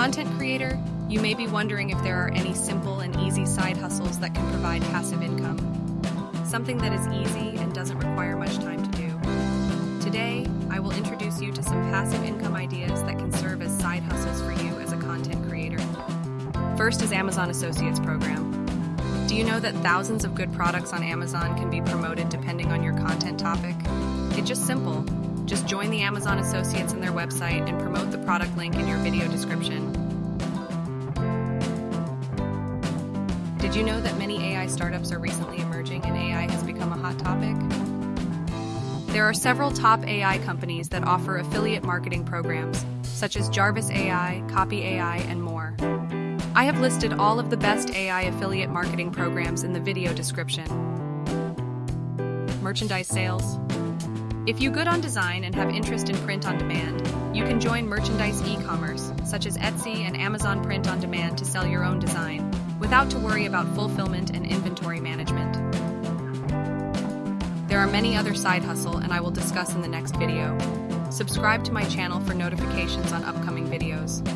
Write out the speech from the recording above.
content creator, you may be wondering if there are any simple and easy side hustles that can provide passive income. Something that is easy and doesn't require much time to do. Today, I will introduce you to some passive income ideas that can serve as side hustles for you as a content creator. First is Amazon Associates Program. Do you know that thousands of good products on Amazon can be promoted depending on your content topic? It's just simple. Just join the Amazon Associates in their website and promote the product link in your video description. Did you know that many AI startups are recently emerging and AI has become a hot topic? There are several top AI companies that offer affiliate marketing programs, such as Jarvis AI, Copy AI, and more. I have listed all of the best AI affiliate marketing programs in the video description. Merchandise sales. If you good on design and have interest in print on demand, you can join merchandise e-commerce, such as Etsy and Amazon Print on Demand to sell your own design, without to worry about fulfillment and inventory management. There are many other side hustle and I will discuss in the next video. Subscribe to my channel for notifications on upcoming videos.